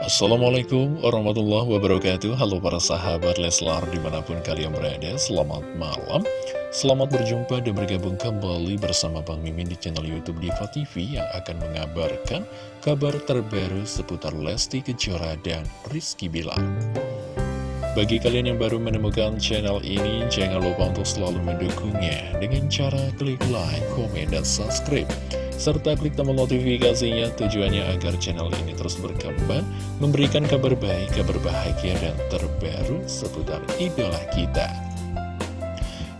Assalamualaikum warahmatullahi wabarakatuh. Halo para sahabat Leslar di mana pun kalian berada Selamat malam. Selamat berjumpa dan bergabung kembali bersama Bang Mimin di channel Youtube Diva TV Yang akan mengabarkan kabar terbaru seputar Lesti Kejora dan Rizky Bilar. Bagi kalian yang baru menemukan channel ini Jangan lupa untuk selalu mendukungnya Dengan cara klik like, komen, dan subscribe serta klik tombol notifikasinya tujuannya agar channel ini terus berkembang, memberikan kabar baik, kabar bahagia, dan terbaru seputar idola kita.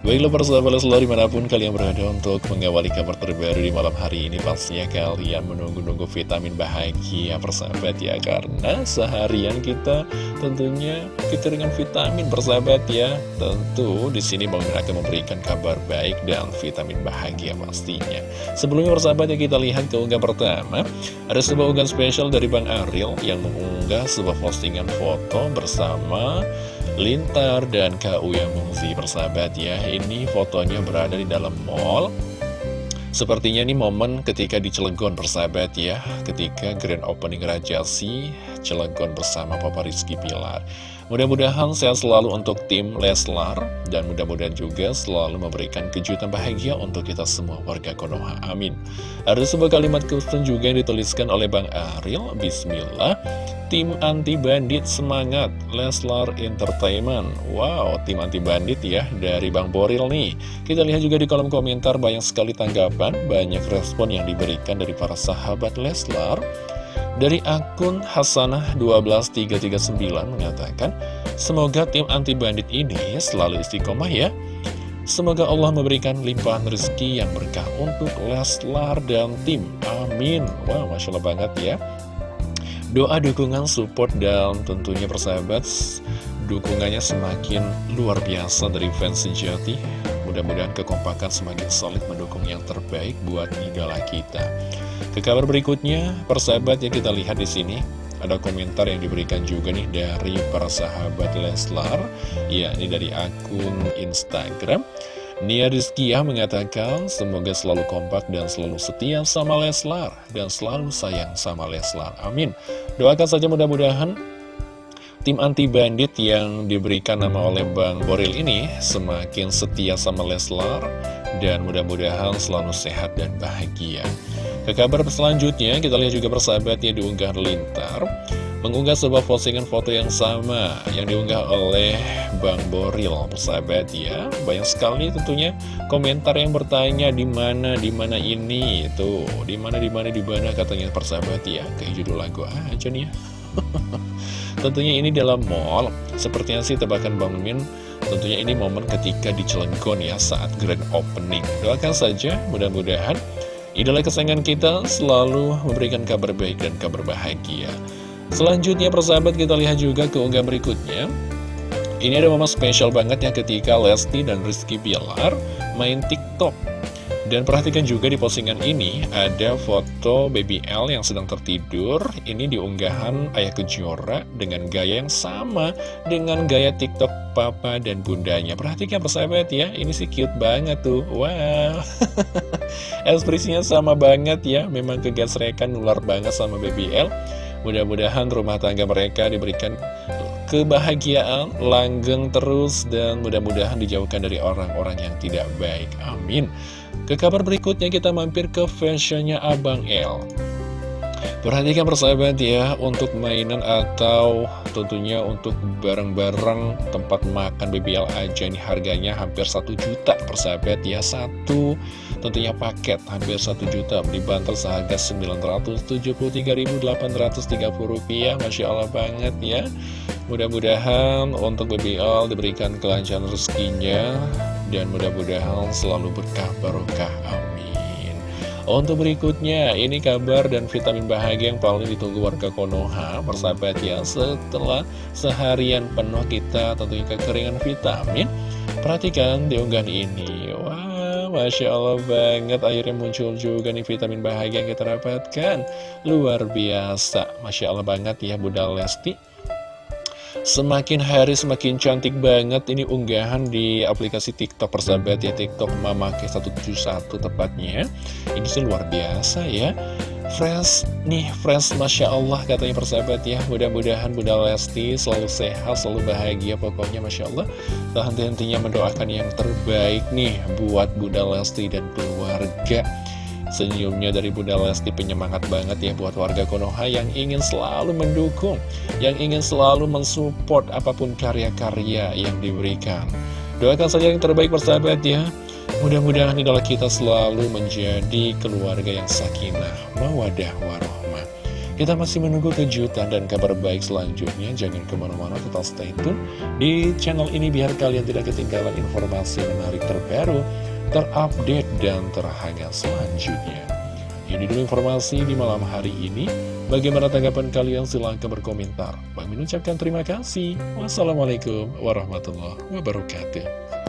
Baiklah persahabat selalu di mana pun kalian berada untuk mengawali kabar terbaru di malam hari ini Pastinya kalian menunggu-nunggu vitamin bahagia persahabat ya. Karena seharian kita tentunya kekeringan vitamin persahabat ya. Tentu di sini Bang akan memberikan kabar baik dan vitamin bahagia pastinya. Sebelumnya persahabat ya kita lihat keunggah pertama. Ada sebuah unggahan spesial dari Bang Ariel yang mengunggah sebuah postingan foto bersama Lintar dan Kak Uya Mungzi persahabat ya Ini fotonya berada di dalam mall. Sepertinya ini momen ketika di Cilegon persahabat ya Ketika grand opening Rajasi Cilegon bersama Papa Rizky Pilar. Mudah-mudahan sehat selalu untuk tim Leslar Dan mudah-mudahan juga selalu memberikan kejutan bahagia untuk kita semua warga Konoha. Amin. Ada sebuah kalimat khusus juga yang dituliskan oleh Bang Ariel. Bismillah. Tim anti bandit semangat Leslar Entertainment. Wow, tim anti bandit ya dari Bang Boril nih. Kita lihat juga di kolom komentar banyak sekali tanggapan Banyak respon yang diberikan dari para sahabat Leslar Dari akun Hasanah12339 mengatakan Semoga tim anti bandit ini selalu istiqomah ya. Semoga Allah memberikan limpahan rezeki yang berkah untuk Leslar dan tim. Amin. Wow, Masya Allah banget ya. Doa dukungan, support, dan tentunya persahabat Dukungannya semakin luar biasa dari fans sejati. Mudah-mudahan kekompakan semakin solid mendukung yang terbaik buat idola kita Ke kabar berikutnya, persahabat yang kita lihat di sini ada komentar yang diberikan juga nih dari para sahabat Leslar Ya, ini dari akun Instagram Nia Rizkia mengatakan semoga selalu kompak dan selalu setia sama Leslar dan selalu sayang sama Leslar. Amin. Doakan saja mudah-mudahan tim anti bandit yang diberikan nama oleh Bang Boril ini semakin setia sama Leslar dan mudah-mudahan selalu sehat dan bahagia. Ke kabar selanjutnya kita lihat juga persahabat yang diunggah lintar mengunggah sebuah postingan foto yang sama yang diunggah oleh Bang Boril. Persahabat ya banyak sekali tentunya komentar yang bertanya di mana di mana ini? Itu di mana di mana di mana? katanya persahabat ya kayak judul lagu aja nih ya. Tentunya ini dalam mall sepertinya sih tebakan Bang Min tentunya ini momen ketika di Cilegon ya saat grand opening. Doakan saja mudah-mudahan idola kesayangan kita selalu memberikan kabar baik dan kabar bahagia. Selanjutnya persahabat kita lihat juga keunggah berikutnya. Ini ada momen spesial banget ya ketika Lesti dan Rizky Bilar main TikTok. Dan perhatikan juga di postingan ini ada foto Baby L yang sedang tertidur. Ini diunggahan Ayah Kejora dengan gaya yang sama dengan gaya TikTok papa dan bundanya. Perhatikan persahabat ya, ini sih cute banget tuh. Wow Ekspresinya sama banget ya, memang kegasrekan nular banget sama Baby L Mudah-mudahan rumah tangga mereka diberikan kebahagiaan, langgeng terus, dan mudah-mudahan dijauhkan dari orang-orang yang tidak baik. Amin. Ke kabar berikutnya kita mampir ke fashionnya Abang L. Perhatikan persahabat ya, untuk mainan atau tentunya untuk barang-barang tempat makan BBL aja ini harganya hampir 1 juta persahabat ya. Satu tentunya paket hampir 1 juta dibantu seharga 973.830 rupiah Masya Allah banget ya mudah-mudahan untuk BBL diberikan kelancaran rezekinya dan mudah-mudahan selalu berkah barokah amin untuk berikutnya ini kabar dan vitamin bahagia yang paling ditunggu warga Konoha persahabat ya. Setelah seharian penuh kita tentunya kekeringan vitamin. Perhatikan di unggahan ini. Wah Masya Allah banget Akhirnya muncul juga nih vitamin bahagia yang kita dapatkan. Luar biasa. Masya Allah banget ya Bunda Lesti Semakin hari semakin cantik banget Ini unggahan di aplikasi TikTok persahabat ya TikTok Mama Ke171 tepatnya. Ini sih luar biasa ya. Fresh nih, fresh Masya Allah katanya persahabat ya. Mudah-mudahan Bunda Lesti selalu sehat, selalu bahagia Pokoknya Masya Allah. Tak henti-hentinya mendoakan yang terbaik nih Buat Bunda Lesti dan keluarga Senyumnya dari Bunda Lesti penyemangat banget ya buat warga Konoha yang ingin selalu mendukung, yang ingin selalu mensupport apa pun karya-karya yang diberikan. Doakan saja yang terbaik persahabat ya. Mudah-mudahan idola kita selalu menjadi keluarga yang sakinah, mawadah, warohmah. Kita masih menunggu kejutan dan kabar baik selanjutnya. Jangan ke mana-mana, tetap stay tune di channel ini biar kalian tidak ketinggalan informasi menarik terbaru terupdate dan terhangat selanjutnya. Ini dulu informasi di malam hari ini. Bagaimana tanggapan kalian? Silahkan berkomentar. Bang ucapkan terima kasih. Wassalamualaikum warahmatullahi wabarakatuh.